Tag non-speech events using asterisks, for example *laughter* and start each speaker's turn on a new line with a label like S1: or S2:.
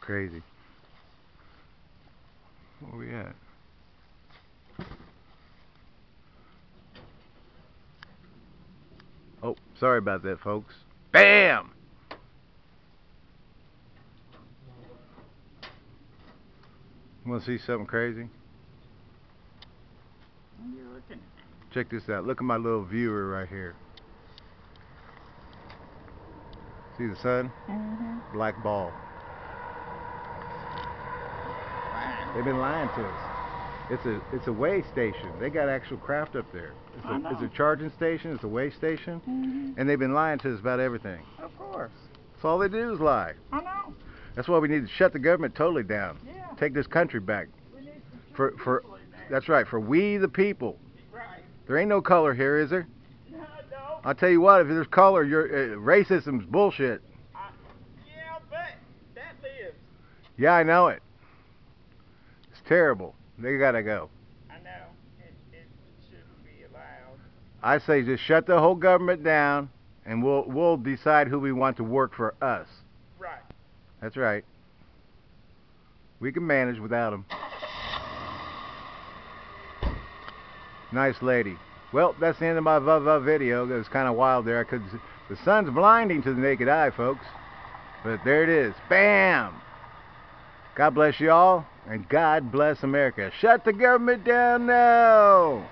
S1: crazy. Where we at? Oh, sorry about that, folks. BAM! Want to see something crazy?
S2: What are you looking at?
S1: Check this out. Look at my little viewer right here. See the sun?
S2: Mm-hmm.
S1: Black ball. They've been lying to us. It's a it's a way station. They got actual craft up there. It's a it's a charging station. It's a way station,
S2: Mm-hmm.
S1: and they've been lying to us about everything.
S2: Of course.
S1: That's all they do is lie.
S2: I know.
S1: That's why we need to shut the government totally down.
S2: Yeah.
S1: Take this country back.
S2: We need some
S1: For for
S2: people in there.
S1: that's right. For we the people.
S2: Right.
S1: There ain't no color here, is there?
S2: No, *laughs* no.
S1: I'll tell you what. If there's color, your uh, racism's bullshit.
S2: I, yeah, but that lives.
S1: Yeah, I know it. Terrible. They gotta go.
S2: I know. It, it shouldn't be allowed.
S1: I say just shut the whole government down, and we'll we'll decide who we want to work for us.
S2: Right.
S1: That's right. We can manage without them. Nice lady. Well, that's the end of my VUVV video. That was kind of wild there. I could, the sun's blinding to the naked eye, folks. But there it is. Bam! God bless you all, and God bless America. Shut the government down now!